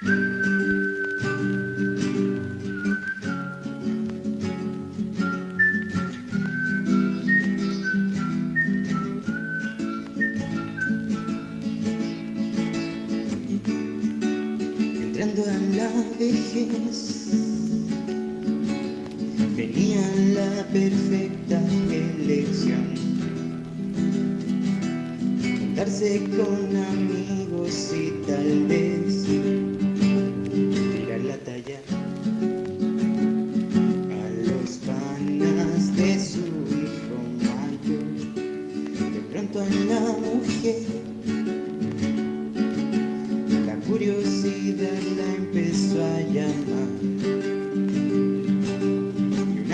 Entrando en la vejez, venía la perfecta elección. Con amigos y tal vez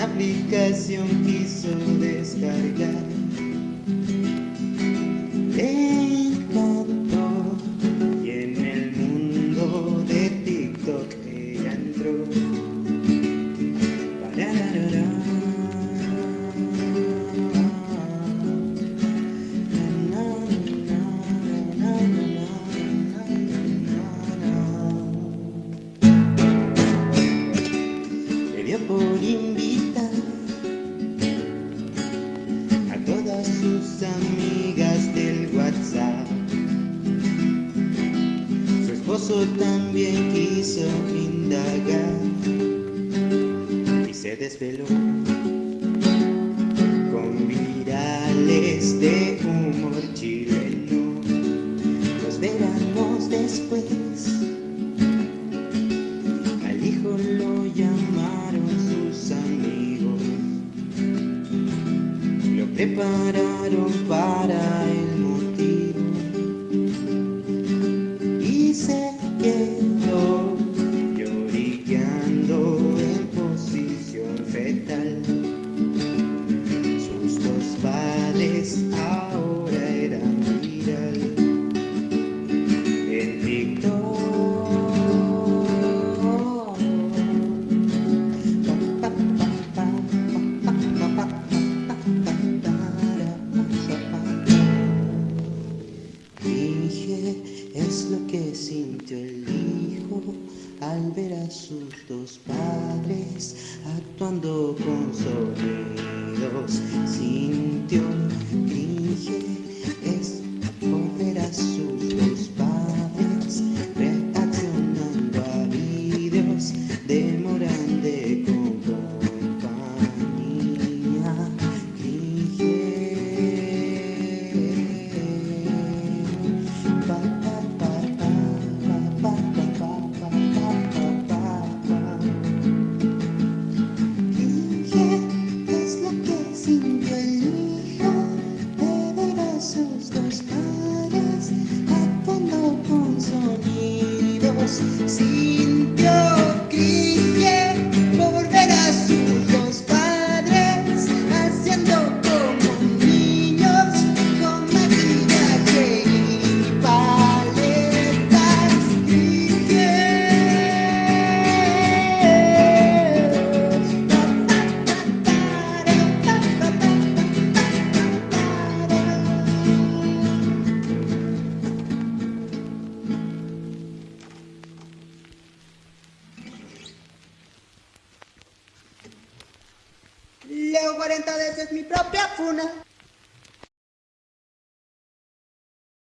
una aplicación quiso descargar. Le encantó y en el mundo de TikTok ella entró. Parararara. Amigas del WhatsApp. Su esposo también quiso indagar y se desveló con virales de humor Prepararam para Es lo que sintió el hijo al ver a sus dos padres actuando con sonidos. Sintió cringe Sí. Leo 40 veces mi propia funa.